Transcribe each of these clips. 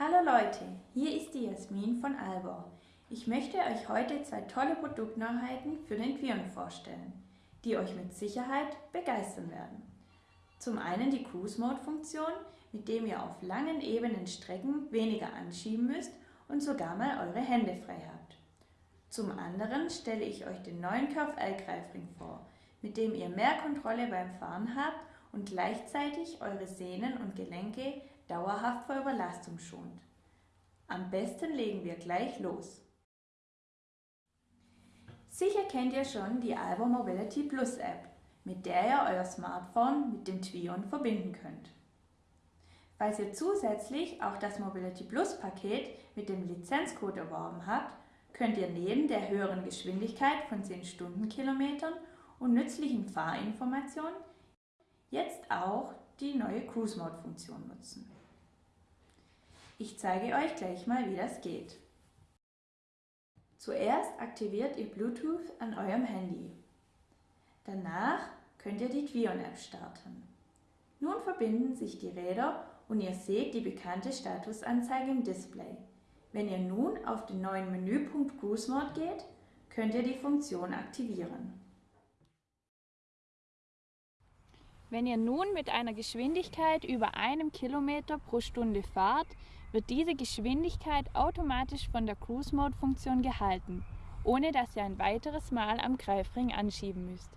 Hallo Leute, hier ist die Jasmin von Albor. Ich möchte euch heute zwei tolle Produktneuheiten für den Quion vorstellen, die euch mit Sicherheit begeistern werden. Zum einen die Cruise Mode Funktion, mit dem ihr auf langen ebenen Strecken weniger anschieben müsst und sogar mal eure Hände frei habt. Zum anderen stelle ich euch den neuen Curve L-Greifring vor, mit dem ihr mehr Kontrolle beim Fahren habt und gleichzeitig eure Sehnen und Gelenke dauerhaft vor Überlastung schont. Am besten legen wir gleich los. Sicher kennt ihr schon die Albo Mobility Plus App, mit der ihr euer Smartphone mit dem Twion verbinden könnt. Falls ihr zusätzlich auch das Mobility Plus Paket mit dem Lizenzcode erworben habt, könnt ihr neben der höheren Geschwindigkeit von 10 Stundenkilometern und nützlichen Fahrinformationen jetzt auch die neue Cruise Mode Funktion nutzen. Ich zeige euch gleich mal, wie das geht. Zuerst aktiviert ihr Bluetooth an eurem Handy. Danach könnt ihr die Twion-App starten. Nun verbinden sich die Räder und ihr seht die bekannte Statusanzeige im Display. Wenn ihr nun auf den neuen Menüpunkt Cruise Mode geht, könnt ihr die Funktion aktivieren. Wenn ihr nun mit einer Geschwindigkeit über einem Kilometer pro Stunde fahrt, wird diese Geschwindigkeit automatisch von der Cruise Mode Funktion gehalten, ohne dass ihr ein weiteres Mal am Greifring anschieben müsst.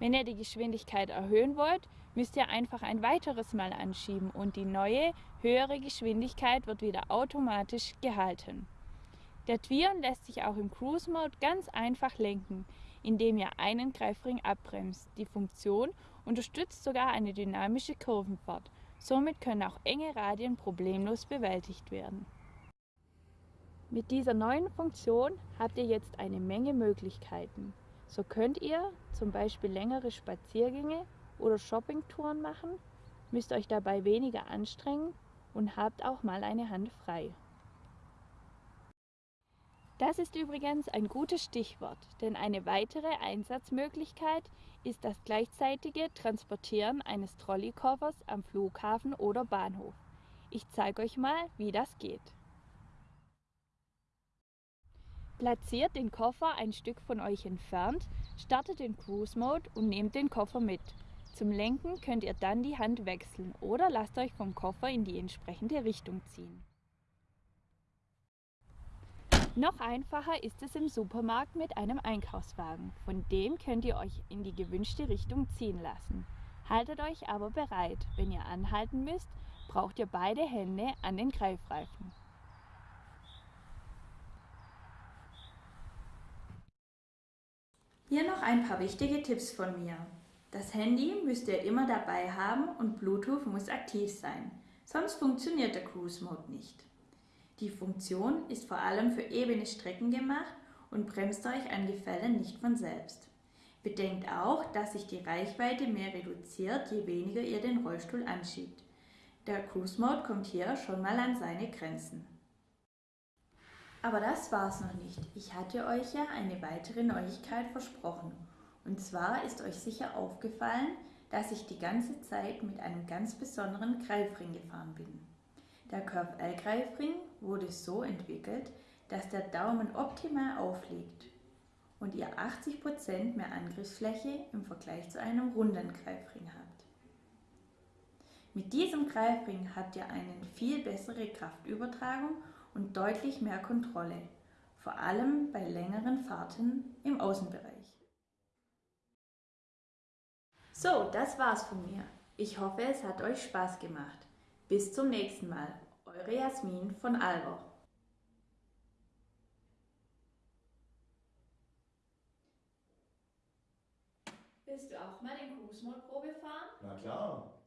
Wenn ihr die Geschwindigkeit erhöhen wollt, müsst ihr einfach ein weiteres Mal anschieben und die neue, höhere Geschwindigkeit wird wieder automatisch gehalten. Der Twion lässt sich auch im Cruise Mode ganz einfach lenken, indem ihr einen Greifring abbremst. Die Funktion unterstützt sogar eine dynamische Kurvenfahrt Somit können auch enge Radien problemlos bewältigt werden. Mit dieser neuen Funktion habt ihr jetzt eine Menge Möglichkeiten. So könnt ihr zum Beispiel längere Spaziergänge oder Shoppingtouren machen, müsst euch dabei weniger anstrengen und habt auch mal eine Hand frei. Das ist übrigens ein gutes Stichwort, denn eine weitere Einsatzmöglichkeit ist das gleichzeitige Transportieren eines Trolleykoffers am Flughafen oder Bahnhof. Ich zeige euch mal, wie das geht. Platziert den Koffer ein Stück von euch entfernt, startet den Cruise Mode und nehmt den Koffer mit. Zum Lenken könnt ihr dann die Hand wechseln oder lasst euch vom Koffer in die entsprechende Richtung ziehen. Noch einfacher ist es im Supermarkt mit einem Einkaufswagen. Von dem könnt ihr euch in die gewünschte Richtung ziehen lassen. Haltet euch aber bereit. Wenn ihr anhalten müsst, braucht ihr beide Hände an den Greifreifen. Hier noch ein paar wichtige Tipps von mir. Das Handy müsst ihr immer dabei haben und Bluetooth muss aktiv sein, sonst funktioniert der Cruise Mode nicht. Die Funktion ist vor allem für ebene Strecken gemacht und bremst euch an Gefällen nicht von selbst. Bedenkt auch, dass sich die Reichweite mehr reduziert, je weniger ihr den Rollstuhl anschiebt. Der Cruise Mode kommt hier schon mal an seine Grenzen. Aber das war's noch nicht. Ich hatte euch ja eine weitere Neuigkeit versprochen. Und zwar ist euch sicher aufgefallen, dass ich die ganze Zeit mit einem ganz besonderen Greifring gefahren bin. Der Curve-L-Greifring wurde so entwickelt, dass der Daumen optimal aufliegt und ihr 80% mehr Angriffsfläche im Vergleich zu einem runden Greifring habt. Mit diesem Greifring habt ihr eine viel bessere Kraftübertragung und deutlich mehr Kontrolle, vor allem bei längeren Fahrten im Außenbereich. So, das war's von mir. Ich hoffe, es hat euch Spaß gemacht. Bis zum nächsten Mal. Eure Jasmin von Albo. Willst du auch mal den Cruise Mode Probe fahren? Na klar.